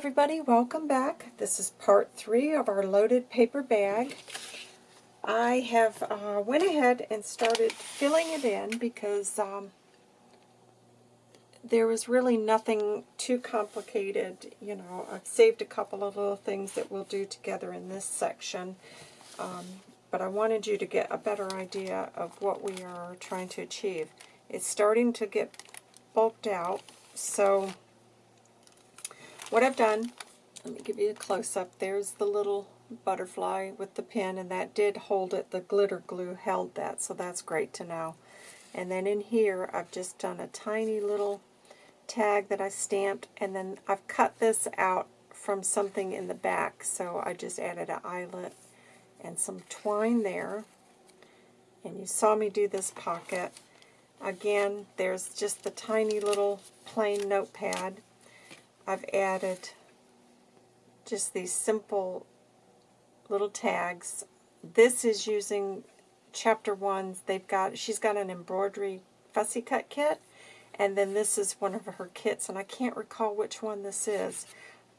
everybody, welcome back. This is part three of our loaded paper bag. I have uh, went ahead and started filling it in because um, there was really nothing too complicated. You know, I've saved a couple of little things that we'll do together in this section. Um, but I wanted you to get a better idea of what we are trying to achieve. It's starting to get bulked out, so what I've done, let me give you a close-up. There's the little butterfly with the pin, and that did hold it. The glitter glue held that, so that's great to know. And then in here, I've just done a tiny little tag that I stamped, and then I've cut this out from something in the back, so I just added an eyelet and some twine there. And you saw me do this pocket. Again, there's just the tiny little plain notepad I've added just these simple little tags. This is using chapter one. They've got she's got an embroidery fussy cut kit, and then this is one of her kits, and I can't recall which one this is,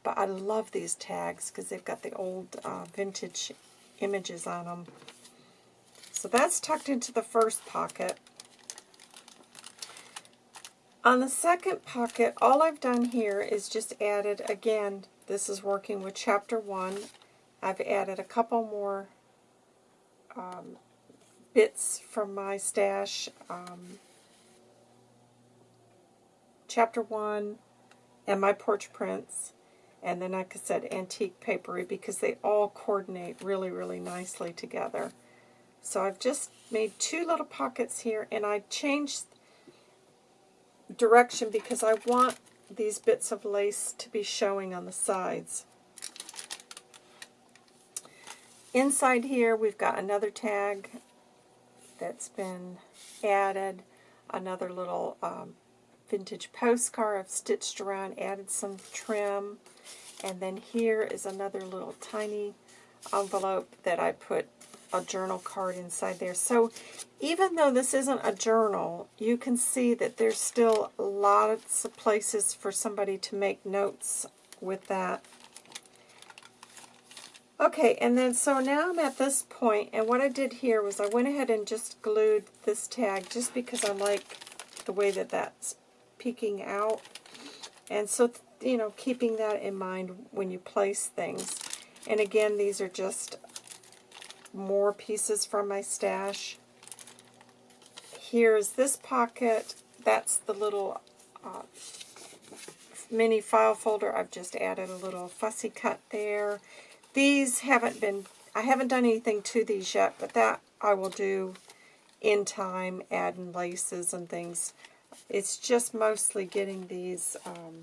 but I love these tags because they've got the old uh, vintage images on them. So that's tucked into the first pocket. On the second pocket, all I've done here is just added, again, this is working with chapter 1. I've added a couple more um, bits from my stash. Um, chapter 1 and my porch prints. And then, like I said, antique papery because they all coordinate really, really nicely together. So I've just made two little pockets here, and I changed direction because I want these bits of lace to be showing on the sides. Inside here we've got another tag that's been added, another little um, vintage postcard I've stitched around, added some trim, and then here is another little tiny envelope that I put a journal card inside there. So even though this isn't a journal, you can see that there's still lots of places for somebody to make notes with that. Okay, and then so now I'm at this point, and what I did here was I went ahead and just glued this tag just because I like the way that that's peeking out. And so, you know, keeping that in mind when you place things. And again, these are just more pieces from my stash. Here's this pocket. That's the little uh, mini file folder. I've just added a little fussy cut there. These haven't been, I haven't done anything to these yet, but that I will do in time, adding laces and things. It's just mostly getting these um,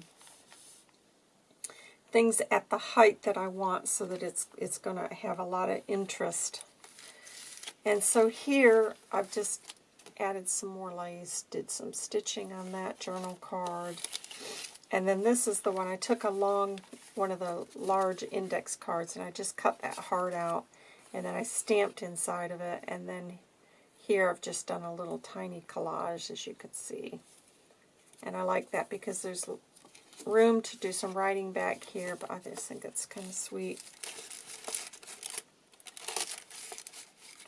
things at the height that I want so that it's it's going to have a lot of interest. And so here I've just added some more lace, did some stitching on that journal card. And then this is the one, I took a long, one of the large index cards, and I just cut that heart out, and then I stamped inside of it, and then here I've just done a little tiny collage, as you can see. And I like that because there's room to do some writing back here, but I just think it's kind of sweet.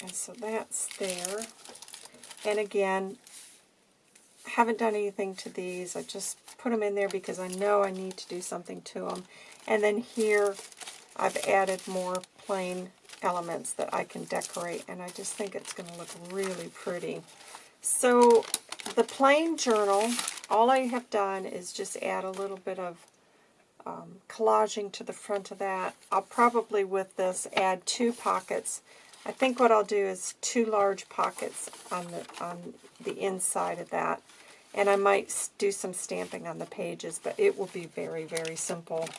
And so that's there. And again, I haven't done anything to these. I just put them in there because I know I need to do something to them. And then here, I've added more plain elements that I can decorate, and I just think it's going to look really pretty. So the plain journal, all I have done is just add a little bit of um, collaging to the front of that. I'll probably, with this, add two pockets. I think what I'll do is two large pockets on the, on the inside of that. And I might do some stamping on the pages, but it will be very, very simple.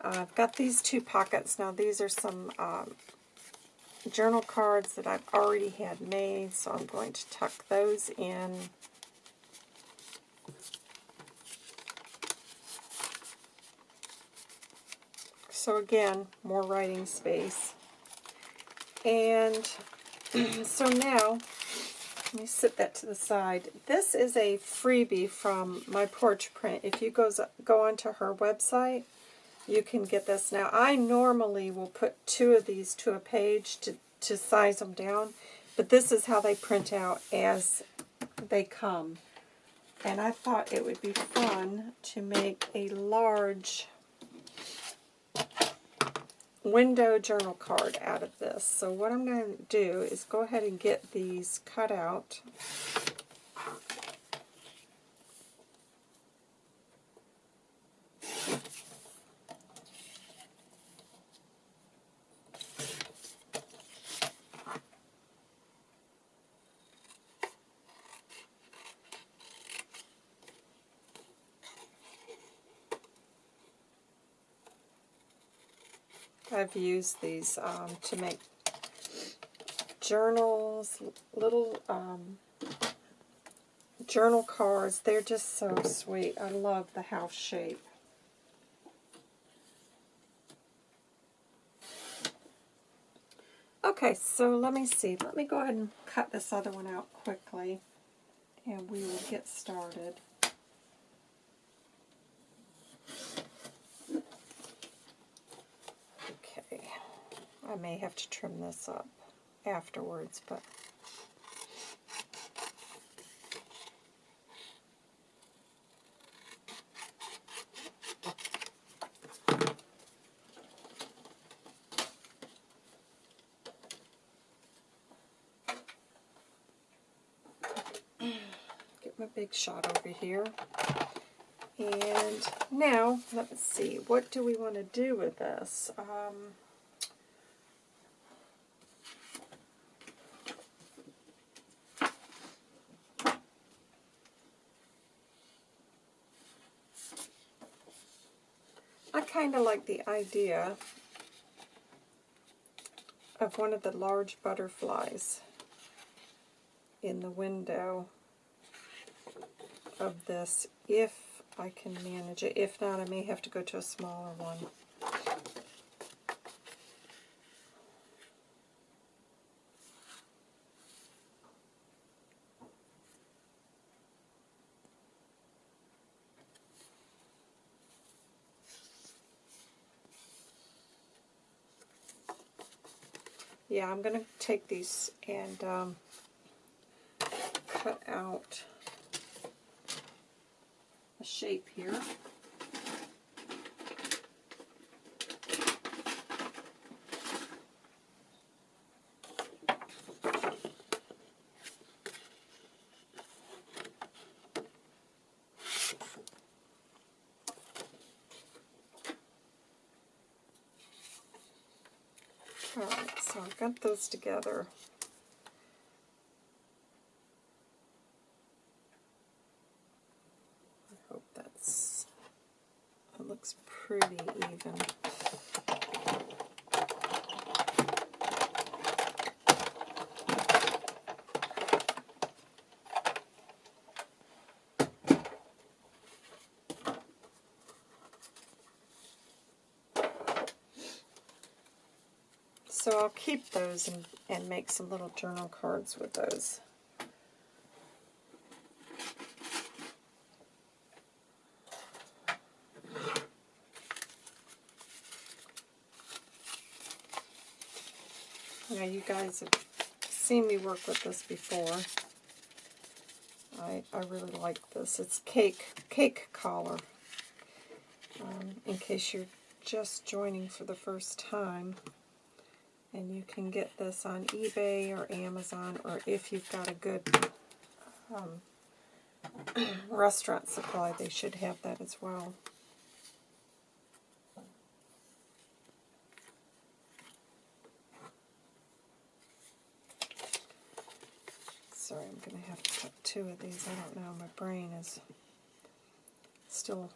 Uh, I've got these two pockets. Now, these are some um, journal cards that I've already had made, so I'm going to tuck those in. So again, more writing space. And so now, let me sit that to the side. This is a freebie from my porch print. If you goes, go onto her website, you can get this. Now, I normally will put two of these to a page to, to size them down, but this is how they print out as they come. And I thought it would be fun to make a large window journal card out of this. So what I'm going to do is go ahead and get these cut out. I've used these um, to make journals, little um, journal cards. They're just so sweet. I love the house shape. Okay, so let me see. Let me go ahead and cut this other one out quickly, and we will get started. I may have to trim this up afterwards, but get my big shot over here. And now, let's see, what do we want to do with this? Um, kind of like the idea of one of the large butterflies in the window of this if I can manage it. If not, I may have to go to a smaller one. Yeah, I'm going to take these and um, cut out a shape here. Got those together. I hope that's, it looks pretty even. So I'll keep those and, and make some little journal cards with those. Now you guys have seen me work with this before. I, I really like this. It's cake, cake collar. Um, in case you're just joining for the first time. And you can get this on eBay or Amazon, or if you've got a good um, restaurant supply, they should have that as well. Sorry, I'm going to have to cut two of these. I don't know, my brain is still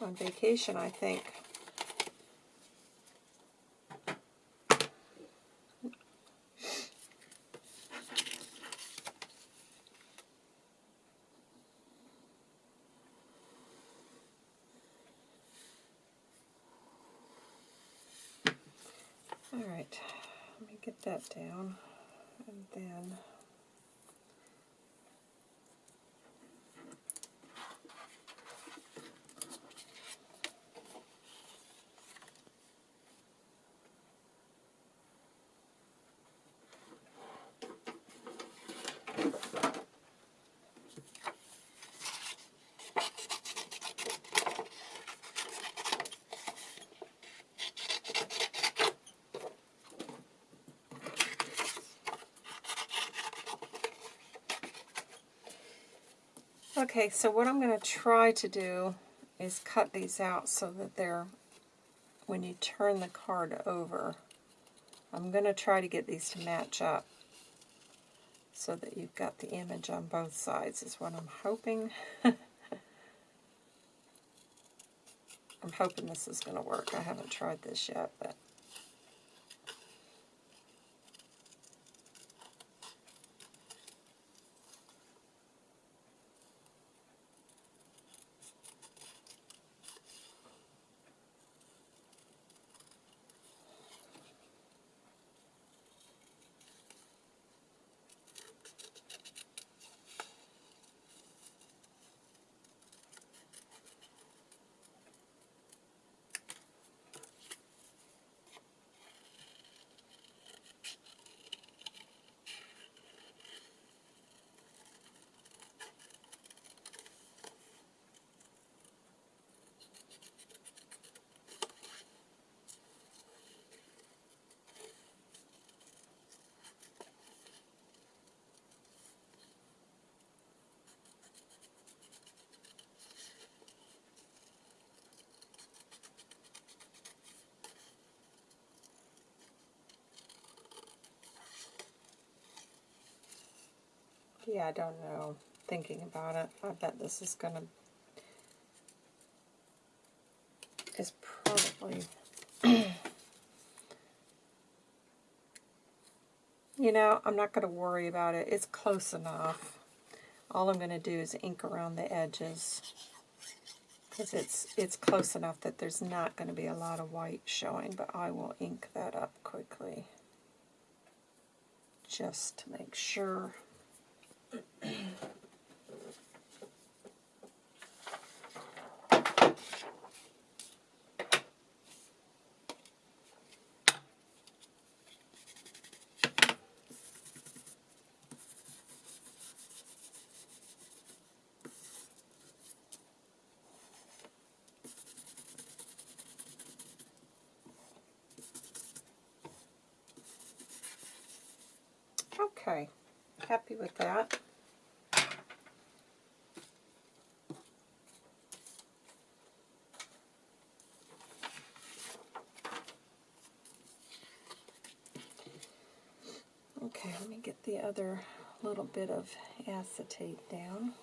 on vacation, I think. Alright, let me get that down. And then Okay, so what I'm going to try to do is cut these out so that they're, when you turn the card over, I'm going to try to get these to match up so that you've got the image on both sides is what I'm hoping. I'm hoping this is going to work. I haven't tried this yet, but Yeah, I don't know. Thinking about it, I bet this is going to is probably you know, I'm not going to worry about it. It's close enough. All I'm going to do is ink around the edges because it's it's close enough that there's not going to be a lot of white showing, but I will ink that up quickly just to make sure. With that. Okay, let me get the other little bit of acetate down.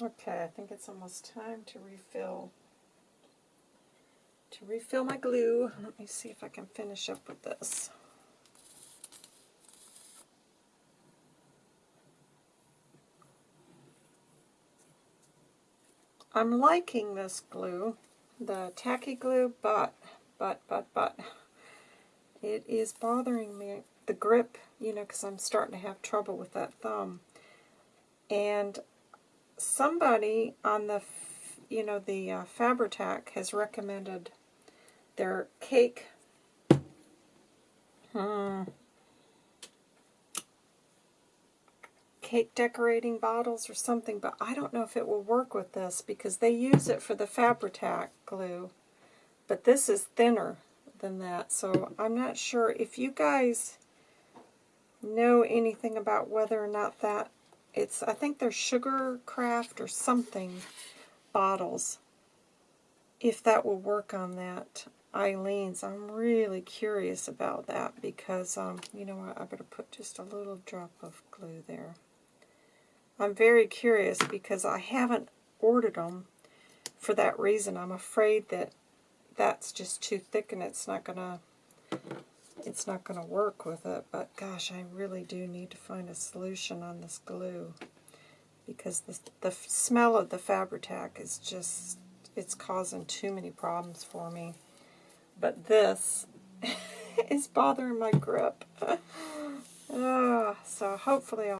Okay, I think it's almost time to refill to refill my glue. Let me see if I can finish up with this. I'm liking this glue, the tacky glue, but, but, but, but, It is bothering me, the grip, you know, because I'm starting to have trouble with that thumb. And somebody on the, you know, the uh, Fabri-Tac has recommended their cake, hmm, cake decorating bottles or something, but I don't know if it will work with this because they use it for the Fabri-Tac glue. But this is thinner than that, so I'm not sure if you guys know anything about whether or not that it's I think they're sugar craft or something bottles. If that will work on that Aleene's I'm really curious about that because um you know what I better put just a little drop of glue there. I'm very curious because I haven't ordered them for that reason. I'm afraid that that's just too thick and it's not gonna it's not going to work with it, but gosh, I really do need to find a solution on this glue because the, the smell of the Fabri-Tac is just, it's causing too many problems for me. But this is bothering my grip. uh, so hopefully I'll...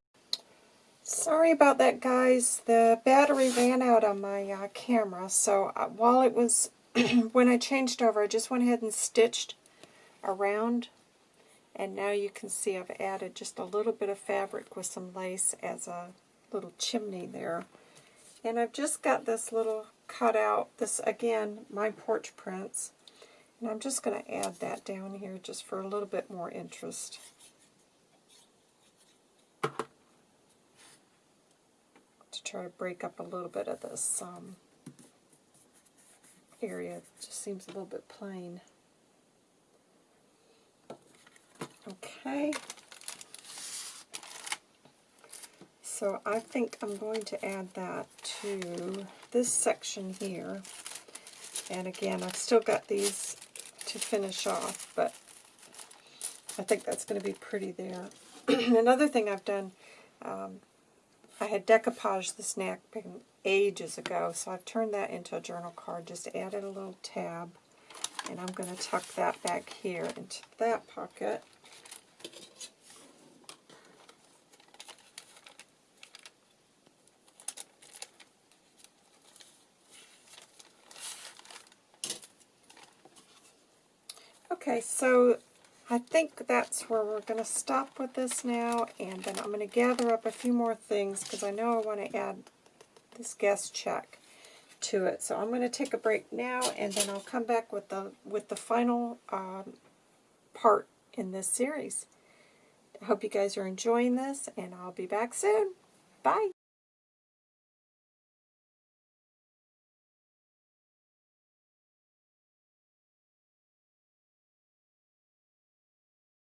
Sorry about that, guys. The battery ran out on my uh, camera, so uh, while it was, when I changed over, I just went ahead and stitched around and now you can see I've added just a little bit of fabric with some lace as a little chimney there. And I've just got this little cutout this again my porch prints. And I'm just going to add that down here just for a little bit more interest. To try to break up a little bit of this um, area. It just seems a little bit plain Okay. So I think I'm going to add that to this section here. And again, I've still got these to finish off, but I think that's going to be pretty there. Another thing I've done, um, I had decoupaged this napkin ages ago, so I've turned that into a journal card, just added a little tab, and I'm going to tuck that back here into that pocket. Okay, so I think that's where we're going to stop with this now, and then I'm going to gather up a few more things because I know I want to add this guest check to it. So I'm going to take a break now, and then I'll come back with the with the final um, part in this series. I hope you guys are enjoying this, and I'll be back soon. Bye!